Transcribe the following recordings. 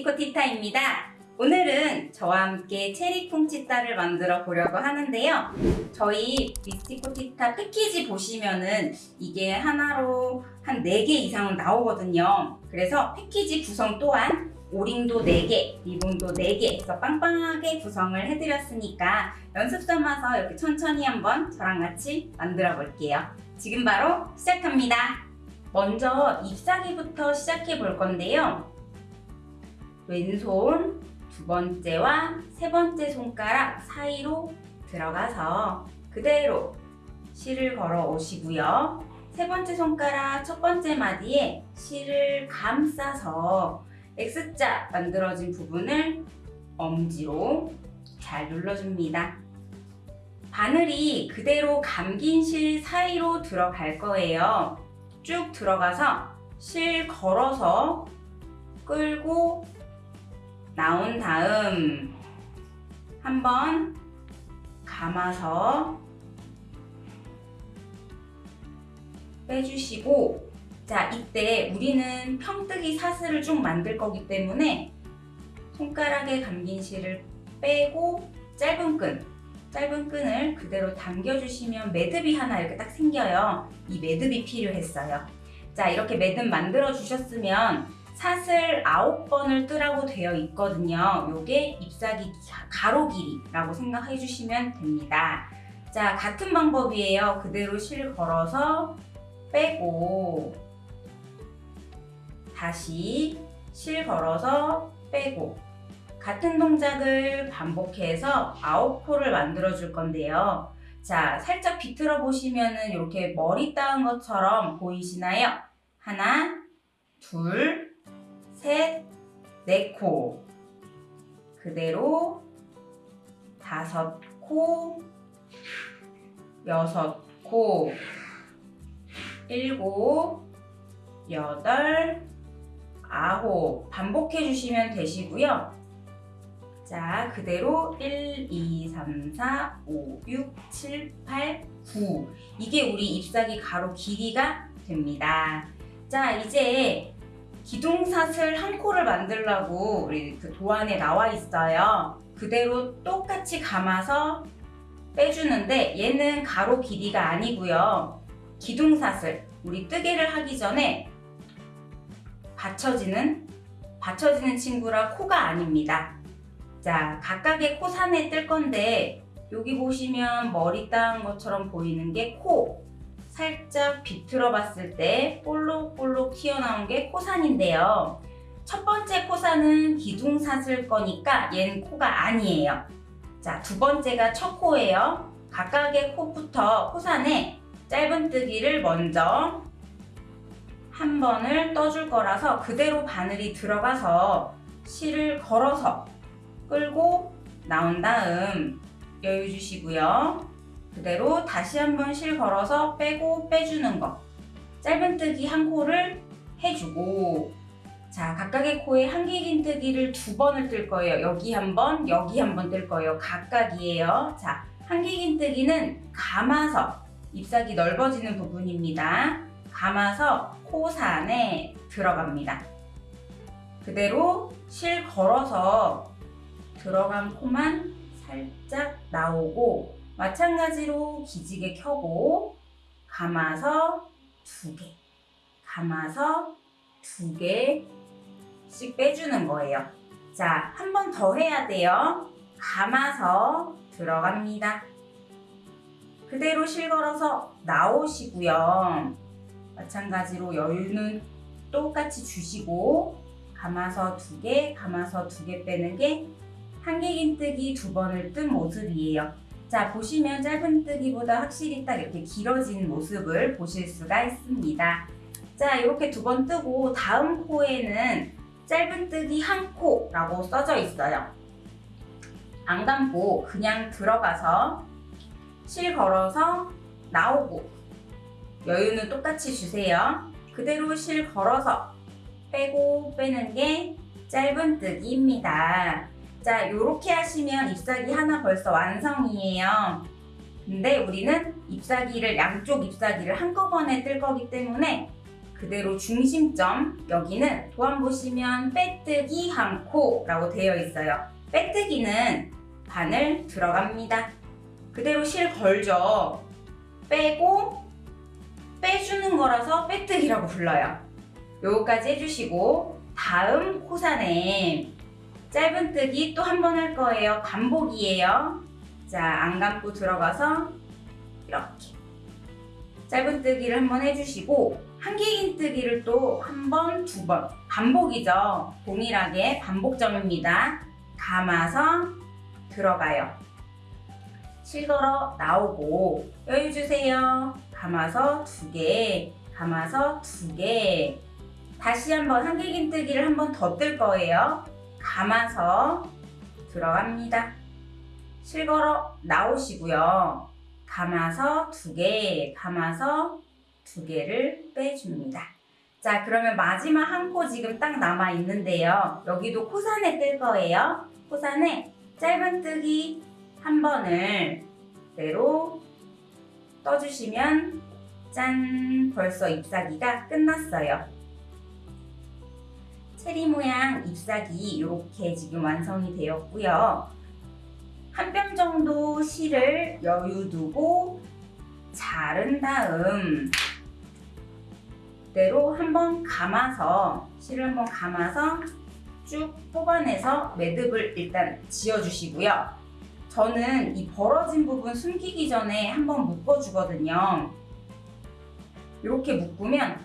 미스티코티타입니다. 오늘은 저와 함께 체리 쿵치타를 만들어 보려고 하는데요. 저희 미스티코티타 패키지 보시면은 이게 하나로 한 4개 이상은 나오거든요. 그래서 패키지 구성 또한 오링도 4개, 리본도 4개 해서 빵빵하게 구성을 해드렸으니까 연습 삼아서 이렇게 천천히 한번 저랑 같이 만들어 볼게요. 지금 바로 시작합니다. 먼저 잎사귀부터 시작해 볼 건데요. 왼손 두 번째와 세 번째 손가락 사이로 들어가서 그대로 실을 걸어 오시고요. 세 번째 손가락 첫 번째 마디에 실을 감싸서 X자 만들어진 부분을 엄지로 잘 눌러줍니다. 바늘이 그대로 감긴 실 사이로 들어갈 거예요. 쭉 들어가서 실 걸어서 끌고 나온 다음 한번 감아서 빼주시고 자 이때 우리는 평뜨기 사슬을 좀 만들 거기 때문에 손가락에 감긴 실을 빼고 짧은 끈 짧은 끈을 그대로 당겨주시면 매듭이 하나 이렇게 딱 생겨요. 이 매듭이 필요했어요. 자 이렇게 매듭 만들어 주셨으면 사슬 9번을 뜨라고 되어 있거든요 요게 잎사귀 가로 길이라고 생각해 주시면 됩니다 자 같은 방법이에요 그대로 실 걸어서 빼고 다시 실 걸어서 빼고 같은 동작을 반복해서 9코를 만들어 줄 건데요. 자, 살짝 비틀어 보시면 은 이렇게 머리 따은 것처럼 보이시나요? 하나, 둘, 셋, 네 코. 그대로 다섯 코, 여섯 코, 일곱, 여덟, 아홉 반복해 주시면 되시고요. 자, 그대로 1, 2, 3, 4, 5, 6, 7, 8, 9 이게 우리 잎사귀 가로 길이가 됩니다. 자, 이제 기둥사슬 한 코를 만들려고 우리 그 도안에 나와 있어요. 그대로 똑같이 감아서 빼주는데 얘는 가로 길이가 아니고요. 기둥사슬, 우리 뜨개를 하기 전에 받쳐지는 받쳐지는 친구라 코가 아닙니다. 자, 각각의 코 산에 뜰 건데 여기 보시면 머리 따은 것처럼 보이는 게 코. 살짝 비틀어 봤을 때 볼록볼록 튀어나온 게 코산인데요. 첫 번째 코산은 기둥사슬 거니까 얘는 코가 아니에요. 자, 두 번째가 첫 코예요. 각각의 코부터 코산에 짧은뜨기를 먼저 한 번을 떠줄 거라서 그대로 바늘이 들어가서 실을 걸어서 끌고 나온 다음 여유 주시고요. 그대로 다시 한번 실 걸어서 빼고 빼주는 거 짧은뜨기 한 코를 해주고 자 각각의 코에 한길긴뜨기를 두 번을 뜰 거예요. 여기 한 번, 여기 한 번 뜰 거예요. 각각이에요. 자 한길긴뜨기는 감아서 잎사귀 넓어지는 부분입니다. 감아서 코산에 들어갑니다. 그대로 실 걸어서 들어간 코만 살짝 나오고 마찬가지로 기지개 켜고 감아서 두 개, 감아서 두 개씩 빼주는 거예요. 자, 한 번 더 해야 돼요. 감아서 들어갑니다. 그대로 실 걸어서 나오시고요. 마찬가지로 여유는 똑같이 주시고 감아서 두 개, 감아서 두 개 빼는 게 한길긴뜨기 두 번을 뜬 모습이에요. 자 보시면 짧은뜨기보다 확실히 딱 이렇게 길어진 모습을 보실 수가 있습니다. 자 이렇게 두 번 뜨고 다음 코에는 짧은뜨기 한 코라고 써져 있어요. 안 감고 그냥 들어가서 실 걸어서 나오고 여유는 똑같이 주세요. 그대로 실 걸어서 빼고 빼는 게 짧은뜨기입니다. 자, 이렇게 하시면 잎사귀 하나 벌써 완성이에요. 근데 우리는 잎사귀를 양쪽 잎사귀를 한꺼번에 뜰 거기 때문에 그대로 중심점 여기는 도안 보시면 빼뜨기 한 코 라고 되어 있어요. 빼뜨기는 바늘 들어갑니다. 그대로 실 걸죠. 빼고 빼주는 거라서 빼뜨기라고 불러요. 요거까지 해주시고 다음 코사네 짧은뜨기 또 한 번 할 거예요. 반복이에요. 자, 안 감고 들어가서 이렇게 짧은뜨기를 한 번 해주시고 한길긴뜨기를 또 한 번, 두 번 반복이죠. 동일하게 반복점입니다. 감아서 들어가요. 실걸어 나오고 여유 주세요. 감아서 두 개, 감아서 두 개. 다시 한번 한길긴뜨기를 한 번 더 뜰 거예요. 감아서 들어갑니다. 실걸어 나오시고요. 감아서 두 개, 감아서 두 개를 빼줍니다. 자, 그러면 마지막 한 코 지금 딱 남아 있는데요. 여기도 코산에 뜰 거예요. 코산에 짧은뜨기 한 번을 그대로 떠주시면 짠! 벌써 잎사귀가 끝났어요. 체리 모양 잎사귀 이렇게 지금 완성이 되었고요. 한 뼘 정도 실을 여유 두고 자른 다음 그대로 한번 감아서 실을 한번 감아서 쭉 뽑아내서 매듭을 일단 지어주시고요. 저는 이 벌어진 부분 숨기기 전에 한번 묶어주거든요. 이렇게 묶으면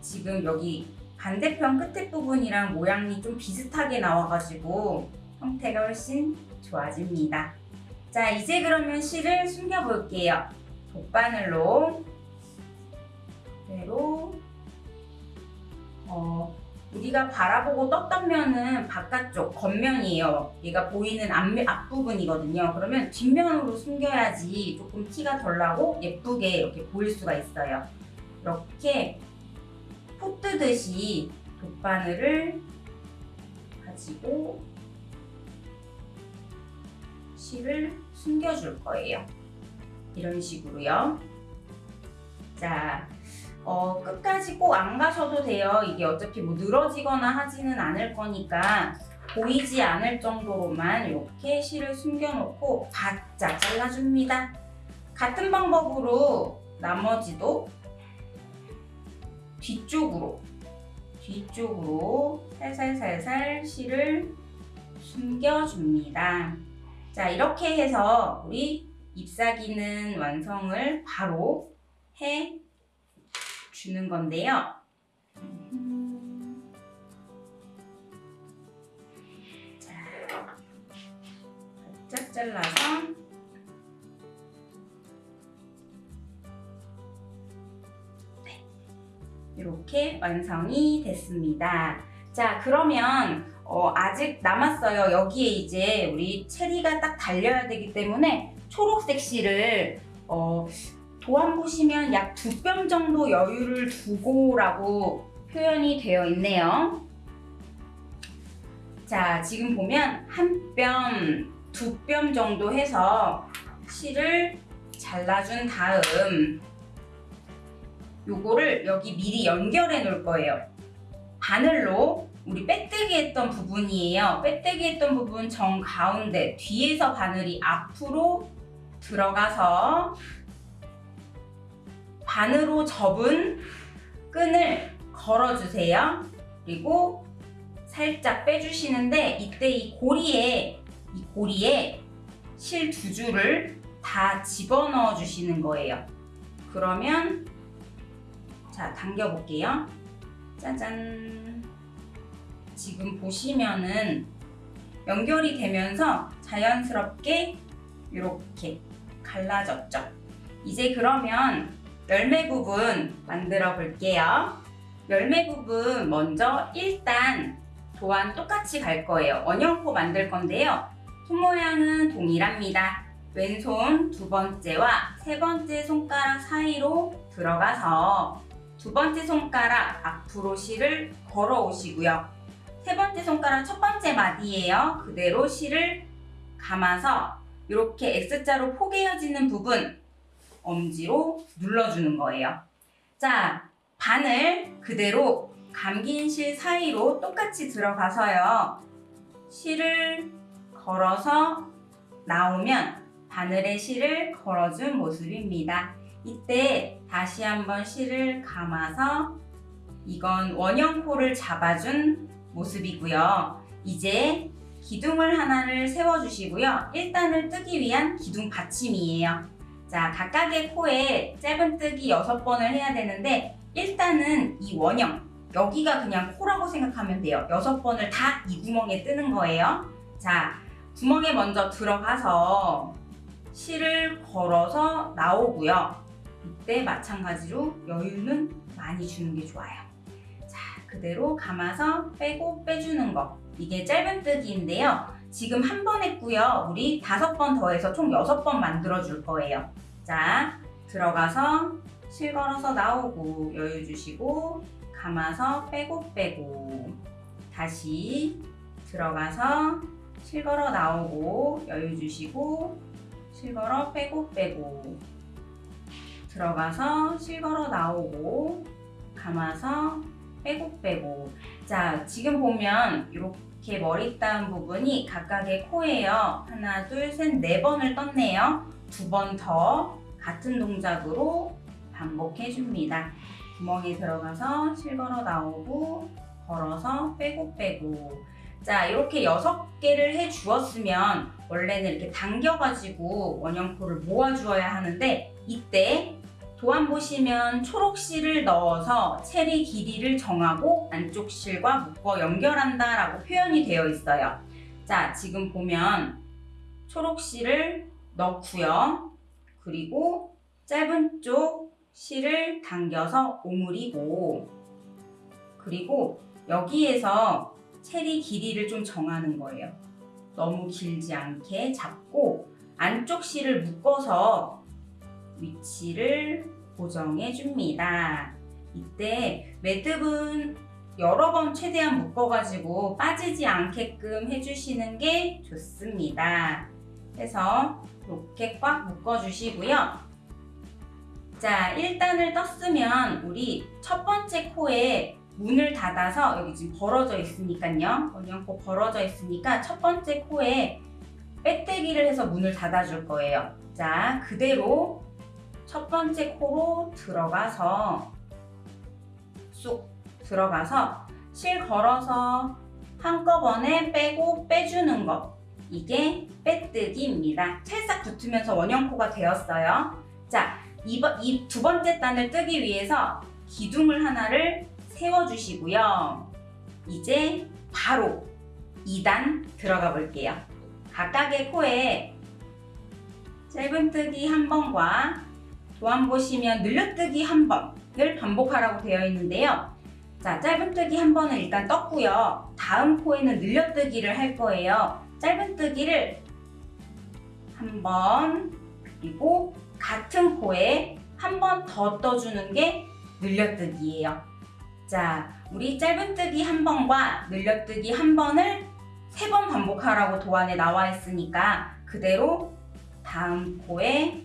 지금 여기 반대편 끝에 부분이랑 모양이 좀 비슷하게 나와가지고 형태가 훨씬 좋아집니다. 자, 이제 그러면 실을 숨겨볼게요. 돗바늘로 그대로 어, 우리가 바라보고 떴던 면은 바깥쪽 겉면이에요. 얘가 보이는 앞면, 앞부분이거든요. 그러면 뒷면으로 숨겨야지 조금 티가 덜 나고 예쁘게 이렇게 보일 수가 있어요. 이렇게 포 뜨듯이 돗바늘을 가지고 실을 숨겨줄 거예요. 이런 식으로요. 자, 어, 끝까지 꼭 안 가셔도 돼요. 이게 어차피 뭐 늘어지거나 하지는 않을 거니까 보이지 않을 정도로만 이렇게 실을 숨겨놓고 바짝 잘라줍니다. 같은 방법으로 나머지도 뒤쪽으로 뒤쪽으로 살살살살 실을 숨겨줍니다. 자 이렇게 해서 우리 잎사귀는 완성을 바로 해 주는 건데요. 자, 바짝 잘라서 이렇게 완성이 됐습니다. 자, 그러면 어, 아직 남았어요. 여기에 이제 우리 체리가 딱 달려야 되기 때문에 초록색 실을 어, 도안 보시면 약 두 뼘 정도 여유를 두고 라고 표현이 되어 있네요. 자, 지금 보면 한 뼘, 두 뼘 정도 해서 실을 잘라준 다음 요거를 여기 미리 연결해 놓을 거예요. 바늘로 우리 빼뜨기 했던 부분이에요. 빼뜨기 했던 부분 정 가운데 뒤에서 바늘이 앞으로 들어가서 반으로 접은 끈을 걸어주세요. 그리고 살짝 빼주시는데 이때 이 고리에 이 고리에 실 두 줄을 다 집어넣어 주시는 거예요. 그러면 자 당겨 볼게요. 짜잔. 지금 보시면은 연결이 되면서 자연스럽게 이렇게 갈라졌죠. 이제 그러면 열매 부분 만들어 볼게요. 열매 부분 먼저 일단 도안 똑같이 갈 거예요. 원형코 만들 건데요. 손 모양은 동일합니다. 왼손 두 번째와 세 번째 손가락 사이로 들어가서 두 번째 손가락 앞으로 실을 걸어 오시고요. 세 번째 손가락 첫 번째 마디예요. 그대로 실을 감아서 이렇게 X자로 포개어지는 부분 엄지로 눌러주는 거예요. 자, 바늘 그대로 감긴 실 사이로 똑같이 들어가서요. 실을 걸어서 나오면 바늘에 실을 걸어준 모습입니다. 이때 다시 한번 실을 감아서 이건 원형 코를 잡아준 모습이고요. 이제 기둥을 하나를 세워주시고요. 1단을 뜨기 위한 기둥 받침이에요. 자, 각각의 코에 짧은 뜨기 6번을 해야 되는데 1단은 이 원형, 여기가 그냥 코라고 생각하면 돼요. 6번을 다 이 구멍에 뜨는 거예요. 자, 구멍에 먼저 들어가서 실을 걸어서 나오고요. 이때 마찬가지로 여유는 많이 주는 게 좋아요. 자, 그대로 감아서 빼고 빼주는 거. 이게 짧은뜨기인데요. 지금 한 번 했고요. 우리 다섯 번 더해서 총 여섯 번 만들어 줄 거예요. 자, 들어가서 실 걸어서 나오고 여유 주시고 감아서 빼고 빼고 다시 들어가서 실 걸어 나오고 여유 주시고 실 걸어 빼고 빼고 들어가서 실 걸어 나오고 감아서 빼고 빼고. 자 지금 보면 이렇게 머리 따은 부분이 각각의 코예요. 하나 둘셋네 번을 떴네요. 두 번 더 같은 동작으로 반복해 줍니다. 구멍에 들어가서 실 걸어 나오고 걸어서 빼고 빼고. 자 이렇게 여섯 개를 해 주었으면 원래는 이렇게 당겨 가지고 원형 코를 모아 주어야 하는데 이때 도안 보시면 초록 실을 넣어서 체리 길이를 정하고 안쪽 실과 묶어 연결한다 라고 표현이 되어 있어요 자 지금 보면 초록 실을 넣고요 그리고 짧은 쪽 실을 당겨서 오므리고 그리고 여기에서 체리 길이를 좀 정하는 거예요. 너무 길지 않게 잡고 안쪽 실을 묶어서 위치를 고정해 줍니다. 이때 매듭은 여러 번 최대한 묶어가지고 빠지지 않게끔 해주시는 게 좋습니다. 그래서 이렇게 꽉 묶어주시고요. 자, 1단을 떴으면 우리 첫 번째 코에 문을 닫아서 여기 지금 벌어져 있으니까요. 원형코 벌어져 있으니까 첫 번째 코에 빼떼기를 해서 문을 닫아줄 거예요. 자, 그대로 첫 번째 코로 들어가서 쑥 들어가서 실 걸어서 한꺼번에 빼고 빼주는 거. 이게 빼뜨기입니다. 찰싹 붙으면서 원형코가 되었어요. 자, 이두 번째 단을 뜨기 위해서 기둥을 하나를 세워주시고요. 이제 바로 2단 들어가 볼게요. 각각의 코에 짧은뜨기 한 번과 도안 보시면 늘려뜨기 한 번을 반복하라고 되어 있는데요. 자, 짧은뜨기 한 번은 일단 떴고요. 다음 코에는 늘려뜨기를 할 거예요. 짧은뜨기를 한 번, 그리고 같은 코에 한 번 더 떠주는 게 늘려뜨기예요. 자, 우리 짧은뜨기 한 번과 늘려뜨기 한 번을 세 번 반복하라고 도안에 나와 있으니까 그대로 다음 코에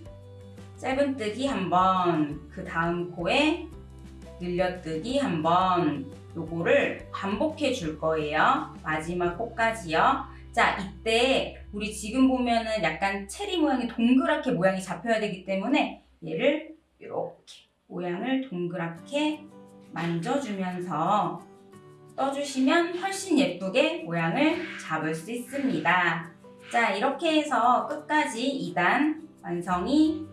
짧은뜨기 한 번, 그 다음 코에 늘려뜨기 한 번, 요거를 반복해 줄 거예요. 마지막 코까지요. 자, 이때 우리 지금 보면은 약간 체리 모양이 동그랗게 모양이 잡혀야 되기 때문에 얘를 이렇게 모양을 동그랗게 만져주면서 떠주시면 훨씬 예쁘게 모양을 잡을 수 있습니다. 자, 이렇게 해서 끝까지 2단 완성이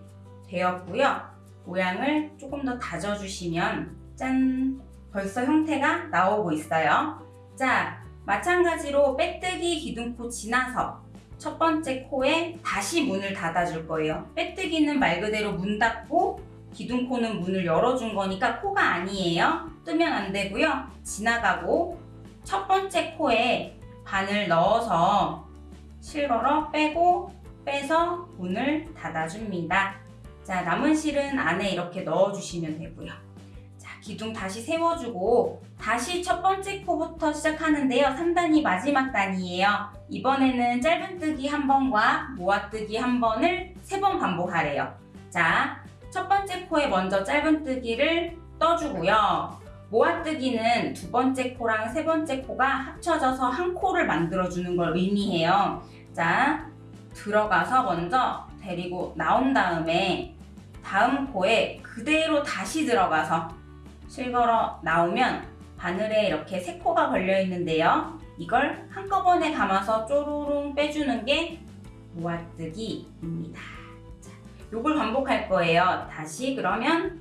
되었고요. 모양을 조금 더 다져주시면 짠! 벌써 형태가 나오고 있어요. 자, 마찬가지로 빼뜨기 기둥코 지나서 첫 번째 코에 다시 문을 닫아줄 거예요. 빼뜨기는 말 그대로 문 닫고 기둥코는 문을 열어준 거니까 코가 아니에요. 뜨면 안 되고요. 지나가고 첫 번째 코에 바늘 넣어서 실걸어 빼고 빼서 문을 닫아줍니다. 자, 남은 실은 안에 이렇게 넣어주시면 되고요. 자, 기둥 다시 세워주고 다시 첫 번째 코부터 시작하는데요. 3단이 마지막 단이에요. 이번에는 짧은뜨기 한 번과 모아뜨기 한 번을 세 번 반복하래요. 자, 첫 번째 코에 먼저 짧은뜨기를 떠주고요. 모아뜨기는 두 번째 코랑 세 번째 코가 합쳐져서 한 코를 만들어주는 걸 의미해요. 자, 들어가서 먼저 데리고 나온 다음에 다음 코에 그대로 다시 들어가서 실걸어 나오면 바늘에 이렇게 세 코가 걸려 있는데요. 이걸 한꺼번에 감아서 쪼르릉 빼주는 게 모아뜨기입니다. 자, 요걸 반복할 거예요. 다시 그러면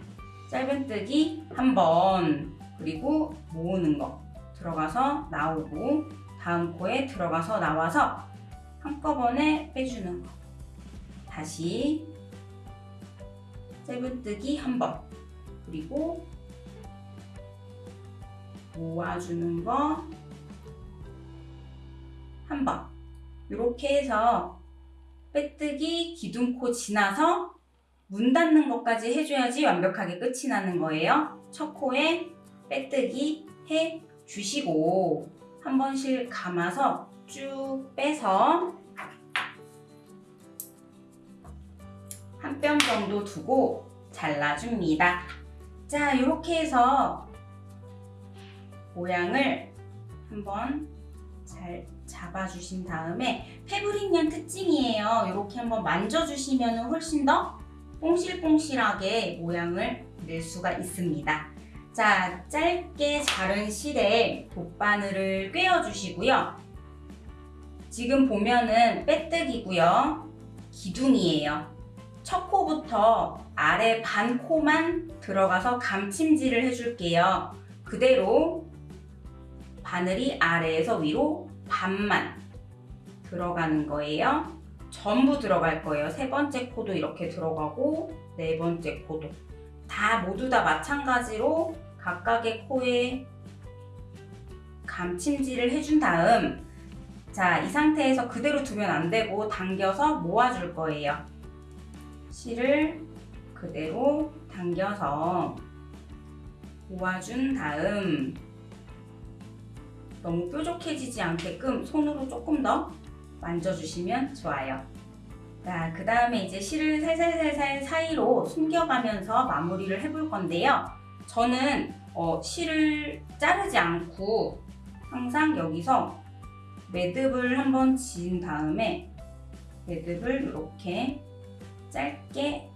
짧은뜨기 한 번, 그리고 모으는 거 들어가서 나오고 다음 코에 들어가서 나와서 한꺼번에 빼주는 거 다시 짧은뜨기 한 번, 그리고 모아주는 거 한 번. 이렇게 해서 빼뜨기 기둥코 지나서 문 닫는 것까지 해줘야지 완벽하게 끝이 나는 거예요. 첫 코에 빼뜨기 해 주시고 한 번씩 감아서 쭉 빼서 한 뼘 정도 두고 잘라줍니다. 자, 이렇게 해서 모양을 한번 잘 잡아주신 다음에 패브릭 양 특징이에요. 이렇게 한번 만져주시면 훨씬 더 뽕실뽕실하게 모양을 낼 수가 있습니다. 자, 짧게 자른 실에 돗바늘을 꿰어주시고요. 지금 보면은 빼뜨기고요. 기둥이에요. 첫 코부터 아래 반 코만 들어가서 감침질을 해줄게요. 그대로 바늘이 아래에서 위로 반만 들어가는 거예요. 전부 들어갈 거예요. 세 번째 코도 이렇게 들어가고 네 번째 코도 다 모두 다 마찬가지로 각각의 코에 감침질을 해준 다음 자, 이 상태에서 그대로 두면 안 되고 당겨서 모아줄 거예요. 실을 그대로 당겨서 모아준 다음 너무 뾰족해지지 않게끔 손으로 조금 더 만져주시면 좋아요. 자, 그 다음에 이제 실을 살살살살 사이로 숨겨가면서 마무리를 해볼 건데요. 저는 어, 실을 자르지 않고 항상 여기서 매듭을 한번 지은 다음에 매듭을 이렇게 짧게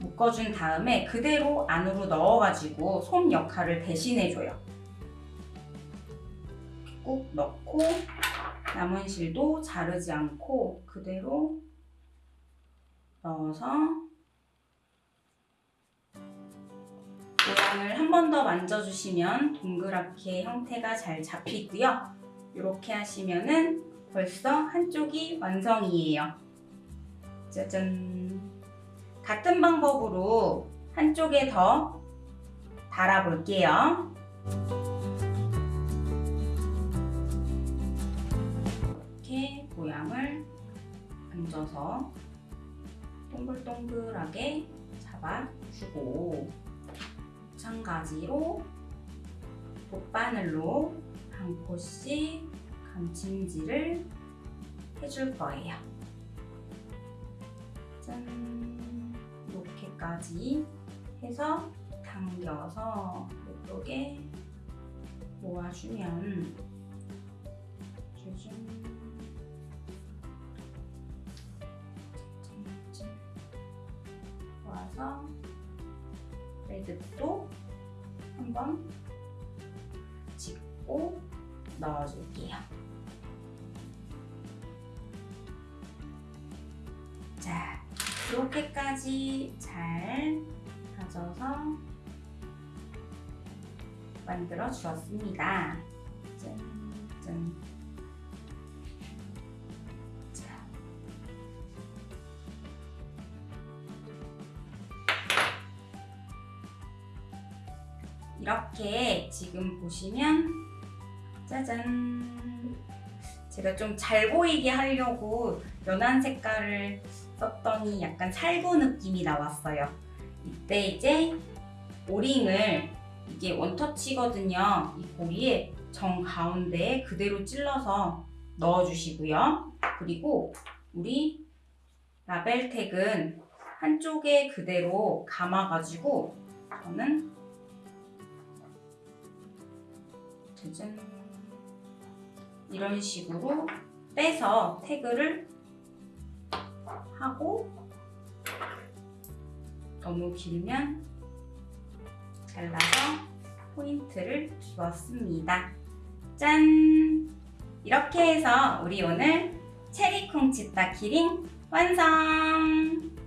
묶어준 다음에 그대로 안으로 넣어가지고 솜 역할을 대신해줘요. 꾹 넣고 남은 실도 자르지 않고 그대로 넣어서 모양을 한 번 더 만져주시면 동그랗게 형태가 잘 잡히고요. 이렇게 하시면 은 벌써 한쪽이 완성이에요. 짜잔! 같은 방법으로 한쪽에 더 달아볼게요. 이렇게 모양을 얹어서 동글동글하게 잡아주고 마찬가지로 돗바늘로 한 코씩 감침질을 해줄 거예요. 짠! 이렇게까지 해서 당겨서 이쪽에 모아주면 짜잔! 모아서 레드도 한번 짚고 넣어줄게요. 이렇게까지 잘 다져서 만들어 주었습니다. 짠, 짠. 자. 이렇게 지금 보시면 짜잔 제가 좀 잘 보이게 하려고 연한 색깔을 썼더니 약간 살구 느낌이 나왔어요. 이때 이제 오링을 이게 원터치거든요. 이 고리에 정 가운데에 그대로 찔러서 넣어주시고요. 그리고 우리 라벨텍은 한쪽에 그대로 감아가지고 저는 짜잔 이런 식으로 빼서 태그를 하고 너무 길면 잘라서 포인트를 주었습니다. 짠! 이렇게 해서 우리 오늘 체리콩 치타 키링 완성!